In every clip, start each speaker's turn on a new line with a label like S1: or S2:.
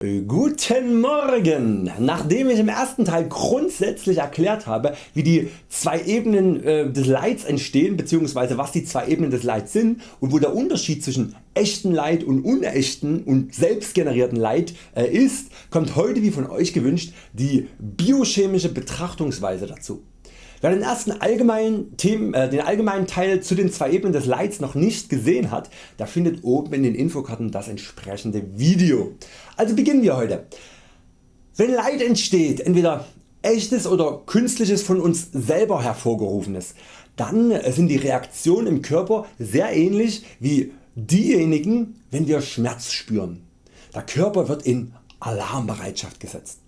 S1: Guten Morgen! Nachdem ich im ersten Teil grundsätzlich erklärt habe wie die zwei Ebenen äh, des Lights entstehen bzw. was die zwei Ebenen des Lights sind und wo der Unterschied zwischen echten Light und unechten und selbstgenerierten Light äh, ist, kommt heute wie von Euch gewünscht die biochemische Betrachtungsweise dazu. Wer den ersten allgemeinen, Themen, äh, den allgemeinen Teil zu den zwei Ebenen des Lights noch nicht gesehen hat, der findet oben in den Infokarten das entsprechende Video. Also beginnen wir heute. Wenn Light entsteht, entweder echtes oder künstliches von uns selber hervorgerufenes, dann sind die Reaktionen im Körper sehr ähnlich wie diejenigen wenn wir Schmerz spüren. Der Körper wird in Alarmbereitschaft gesetzt.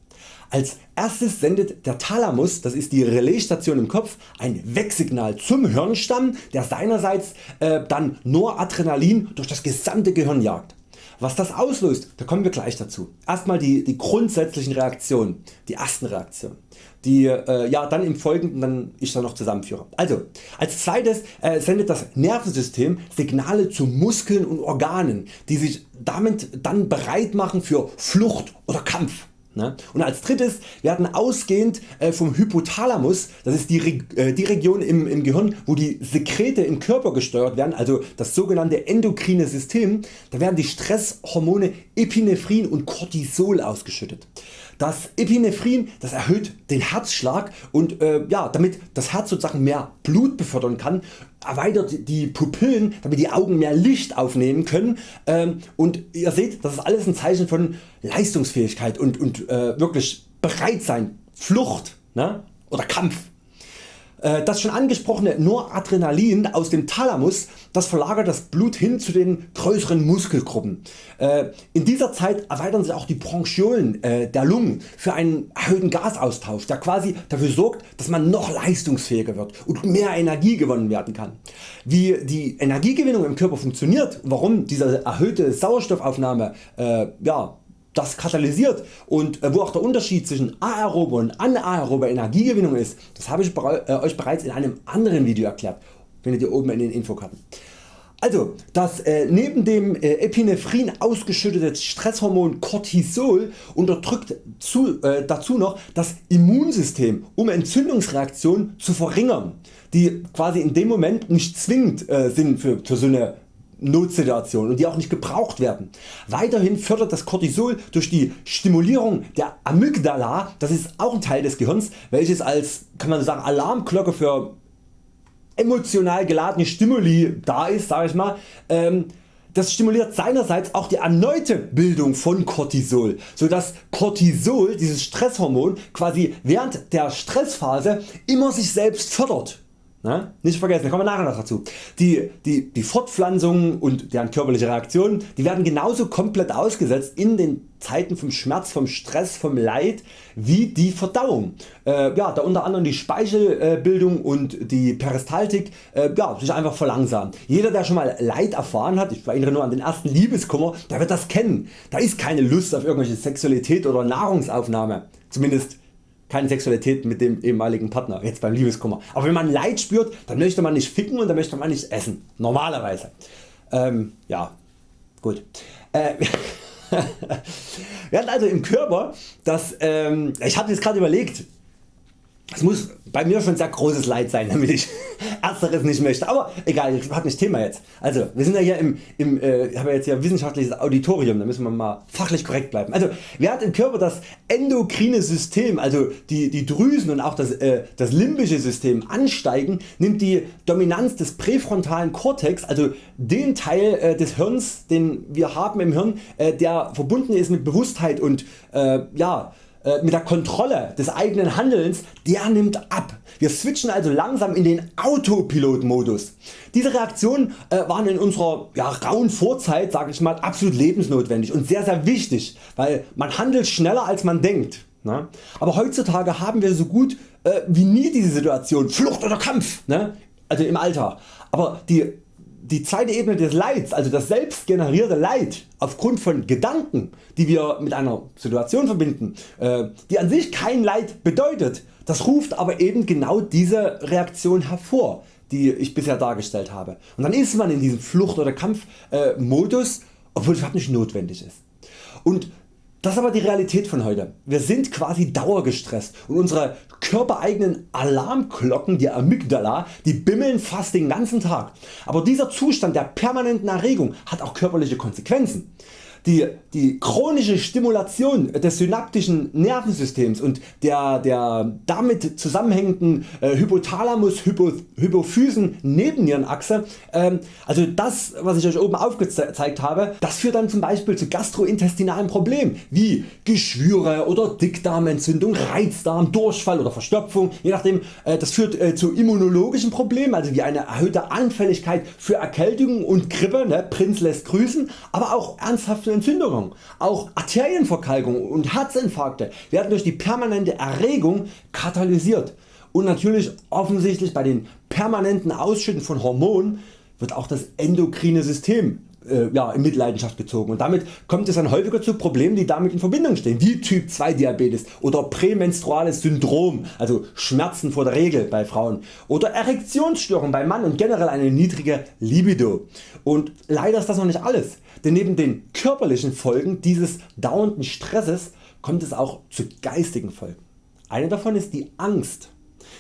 S1: Als erstes sendet der Thalamus, das ist die Relaisstation im Kopf, ein Wegsignal zum Hirnstamm, der seinerseits äh, dann Noradrenalin durch das gesamte Gehirn jagt. Was das auslöst, da kommen wir gleich dazu. Erstmal die, die grundsätzlichen Reaktionen, die ersten Reaktionen, die äh, ja, dann im Folgenden dann ich dann noch zusammenführe. Also als zweites äh, sendet das Nervensystem Signale zu Muskeln und Organen, die sich damit dann bereit machen für Flucht oder Kampf. Ne? Und als drittes werden ausgehend äh, vom Hypothalamus, das ist die, äh, die Region im, im Gehirn wo die Sekrete im Körper gesteuert werden, also das sogenannte endokrine System, da werden die Stresshormone Epinephrin und Cortisol ausgeschüttet. Das Epinephrin das erhöht den Herzschlag und äh, ja, damit das Herz sozusagen mehr Blut befördern kann, erweitert die Pupillen damit die Augen mehr Licht aufnehmen können ähm, und ihr seht das ist alles ein Zeichen von Leistungsfähigkeit und, und äh, wirklich bereit sein, Flucht ne? oder Kampf. Äh, das schon angesprochene Noradrenalin aus dem Thalamus das verlagert das Blut hin zu den größeren Muskelgruppen. Äh, in dieser Zeit erweitern sich auch die Bronchiolen äh, der Lungen für einen erhöhten Gasaustausch der quasi dafür sorgt dass man noch leistungsfähiger wird und mehr Energie gewonnen werden kann. Wie die Energiegewinnung im Körper funktioniert, warum diese erhöhte Sauerstoffaufnahme ja, das katalysiert und äh, wo auch der Unterschied zwischen aerober und anaerober Energiegewinnung ist, das habe ich äh, Euch bereits in einem anderen Video erklärt, findet ihr oben in den Infokarten. Also das äh, neben dem Epinephrin ausgeschüttete Stresshormon Cortisol unterdrückt zu, äh, dazu noch das Immunsystem um Entzündungsreaktionen zu verringern, die quasi in dem Moment nicht zwingend sind für, für so eine Notsituation und die auch nicht gebraucht werden. Weiterhin fördert das Cortisol durch die Stimulierung der Amygdala, das ist auch ein Teil des Gehirns, welches als kann man sagen, Alarmglocke für emotional geladene Stimuli da ist, sag ich mal, ähm, das stimuliert seinerseits auch die erneute Bildung von Cortisol, so dass Cortisol, dieses Stresshormon, quasi während der Stressphase immer sich selbst fördert. Na? Nicht vergessen, da kommen wir nachher noch dazu. Die, die, die Fortpflanzung und deren körperliche Reaktionen die werden genauso komplett ausgesetzt in den Zeiten vom Schmerz, vom Stress, vom Leid wie die Verdauung. Äh, ja, da unter anderem die Speichelbildung und die Peristaltik äh, ja, sich einfach verlangsamen. Jeder der schon mal Leid erfahren hat, ich erinnere nur an den ersten Liebeskummer, der wird das kennen. Da ist keine Lust auf irgendwelche Sexualität oder Nahrungsaufnahme. Zumindest keine Sexualität mit dem ehemaligen Partner, jetzt beim Liebeskummer. Aber wenn man Leid spürt, dann möchte man nicht ficken und dann möchte man nicht essen. Normalerweise. Ähm, ja, gut. Äh, wir hatten also im Körper, das, ähm, ich habe jetzt gerade überlegt, es muss bei mir schon sehr großes Leid sein damit ich ersteres nicht möchte, aber egal, das hat nicht Thema jetzt. Also wir sind ja hier im, im äh, haben ja jetzt hier wissenschaftliches Auditorium, da müssen wir mal fachlich korrekt bleiben. Also wer hat im Körper das endokrine System, also die, die Drüsen und auch das, äh, das limbische System ansteigen, nimmt die Dominanz des präfrontalen Kortex, also den Teil äh, des Hirns den wir haben im Hirn, äh, der verbunden ist mit Bewusstheit und äh, ja, mit der Kontrolle des eigenen Handelns, der nimmt ab. Wir switchen also langsam in den Autopilot Modus. Diese Reaktionen äh, waren in unserer ja, rauen Vorzeit sag ich mal, absolut lebensnotwendig und sehr sehr wichtig, weil man handelt schneller als man denkt. Ne? Aber heutzutage haben wir so gut äh, wie nie diese Situation Flucht oder Kampf ne? also im Alltag. Aber die die zweite Ebene des Leids, also das selbst generierte Leid aufgrund von Gedanken die wir mit einer Situation verbinden, äh, die an sich kein Leid bedeutet, das ruft aber eben genau diese Reaktion hervor die ich bisher dargestellt habe. Und dann ist man in diesem Flucht- oder Kampfmodus, obwohl es überhaupt nicht notwendig ist. Und Das ist aber die Realität von heute. Wir sind quasi dauergestresst und unsere körpereigenen Alarmglocken, die Amygdala, die bimmeln fast den ganzen Tag. Aber dieser Zustand der permanenten Erregung hat auch körperliche Konsequenzen. Die, die chronische Stimulation des synaptischen Nervensystems und der, der damit zusammenhängenden äh, Hypothalamus Hypo, Hypophysen Nebennierenachse, ähm, also das was ich Euch oben aufgezeigt habe, das führt dann zum Beispiel zu gastrointestinalen Problemen wie Geschwüre oder Dickdarmentzündung, Reizdarm, Durchfall oder Verstopfung, je nachdem äh, das führt äh, zu immunologischen Problemen, also wie eine erhöhte Anfälligkeit für Erkältungen und Grippe, ne, Prinz lässt grüßen, aber auch ernsthafte Entzündungen. Auch Arterienverkalkung und Herzinfarkte werden durch die permanente Erregung katalysiert. Und natürlich offensichtlich bei den permanenten Ausschütten von Hormonen wird auch das endokrine System äh, ja, in Mitleidenschaft gezogen und damit kommt es dann häufiger zu Problemen die damit in Verbindung stehen wie Typ 2 Diabetes oder prämenstruales Syndrom also Schmerzen vor der Regel bei Frauen oder Erektionsstörungen beim Mann und generell eine niedrige Libido. Und leider ist das noch nicht alles, denn neben den körperlichen Folgen dieses dauernden Stresses kommt es auch zu geistigen Folgen. Eine davon ist die Angst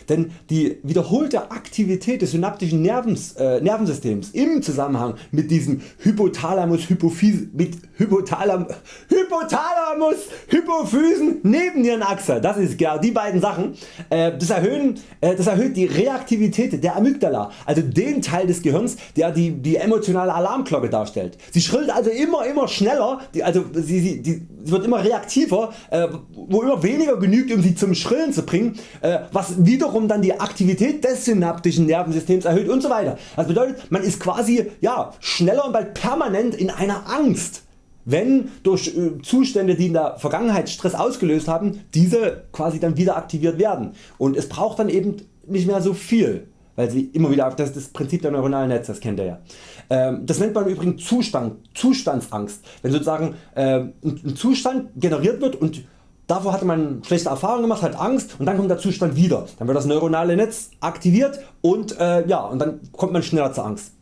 S1: denn die wiederholte Aktivität des synaptischen Nervens, äh, Nervensystems im Zusammenhang mit diesem Hypothalamus Hypophyse, mit Hypothalam, Hypothalamus Hypophysen Nebennierenachse, das ist ja die beiden Sachen, äh, das, erhöhen, äh, das erhöht die Reaktivität der Amygdala, also den Teil des Gehirns der die, die emotionale Alarmglocke darstellt. Sie schrillt also immer immer schneller, die, also sie, sie, die, sie wird immer reaktiver, äh, wo immer weniger genügt um sie zum Schrillen zu bringen, äh, was wiederum dann die Aktivität des synaptischen Nervensystems erhöht und so weiter. Das bedeutet man ist quasi ja, schneller und bald permanent in einer Angst wenn durch äh, Zustände die in der Vergangenheit Stress ausgelöst haben diese quasi dann wieder aktiviert werden und es braucht dann eben nicht mehr so viel weil sie immer wieder das ist das Prinzip der neuronalen Netze, das kennt ihr ja. Ähm, das nennt man übrigens Zustand, Zustandsangst, wenn sozusagen ähm, ein Zustand generiert wird und Davor hatte man schlechte Erfahrungen gemacht, hat Angst und dann kommt der Zustand wieder. Dann wird das neuronale Netz aktiviert und, äh, ja, und dann kommt man schneller zur Angst.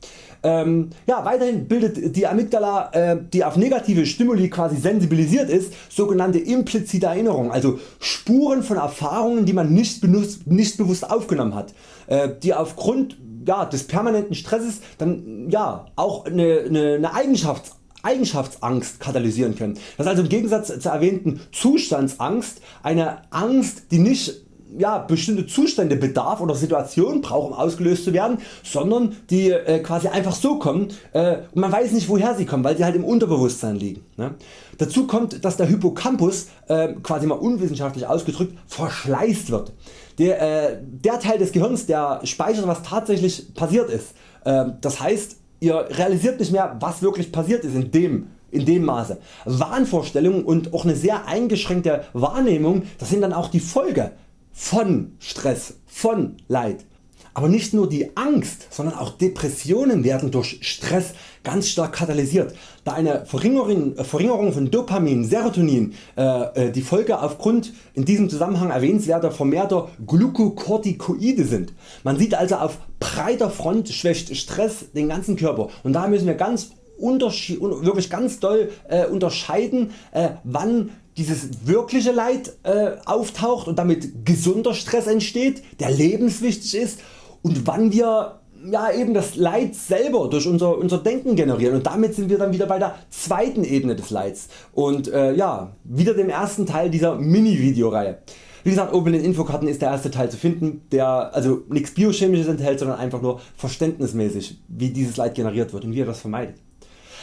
S1: Ähm, ja, weiterhin bildet die Amygdala, äh, die auf negative Stimuli quasi sensibilisiert ist, sogenannte implizite Erinnerungen, also Spuren von Erfahrungen die man nicht, benutzt, nicht bewusst aufgenommen hat, äh, die aufgrund ja, des permanenten Stresses dann ja, auch eine, eine, eine Eigenschaft Eigenschaftsangst katalysieren können. Das ist also im Gegensatz zur erwähnten Zustandsangst eine Angst die nicht ja, bestimmte Zustände bedarf oder Situationen braucht um ausgelöst zu werden, sondern die äh, quasi einfach so kommen äh, und man weiß nicht woher sie kommen, weil sie halt im Unterbewusstsein liegen. Ne? Dazu kommt dass der Hippocampus äh, quasi mal unwissenschaftlich ausgedrückt verschleißt wird. Der, äh, der Teil des Gehirns der speichert was tatsächlich passiert ist. Äh, das heißt ihr realisiert nicht mehr was wirklich passiert ist in dem, in dem Maße. Wahnvorstellungen und auch eine sehr eingeschränkte Wahrnehmung das sind dann auch die Folge von Stress, von Leid. Aber nicht nur die Angst, sondern auch Depressionen werden durch Stress ganz stark katalysiert, da eine Verringerung, Verringerung von Dopamin, Serotonin äh, äh, die Folge aufgrund in diesem Zusammenhang erwähnenswerter vermehrter Glukokortikoide sind. Man sieht also auf breiter Front schwächt Stress den ganzen Körper und da müssen wir ganz wirklich ganz doll äh, unterscheiden äh, wann dieses wirkliche Leid äh, auftaucht und damit gesunder Stress entsteht, der lebenswichtig ist und wann wir ja, eben das Leid selber durch unser, unser Denken generieren und damit sind wir dann wieder bei der zweiten Ebene des Leids und äh, ja, wieder dem ersten Teil dieser Mini-Videoreihe. Wie gesagt oben in den Infokarten ist der erste Teil zu finden, der also nichts biochemisches enthält, sondern einfach nur verständnismäßig wie dieses Leid generiert wird und wie ihr das vermeidet.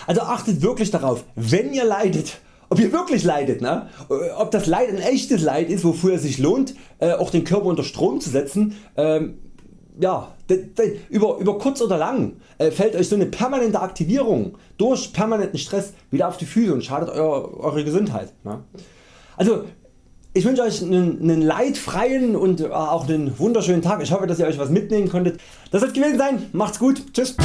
S1: Also achtet wirklich darauf, wenn ihr leidet, ob ihr wirklich leidet, ne? ob das Leid ein echtes Leid ist, wofür es sich lohnt, äh, auch den Körper unter Strom zu setzen, ähm, ja, über, über kurz oder lang äh, fällt Euch so eine permanente Aktivierung durch permanenten Stress wieder auf die Füße und schadet euer, eure Gesundheit. Ne? Also ich wünsche Euch einen, einen leidfreien und äh, auch einen wunderschönen Tag. Ich hoffe dass ihr Euch was mitnehmen konntet. Das soll gewesen sein. Macht's gut. Tschüss.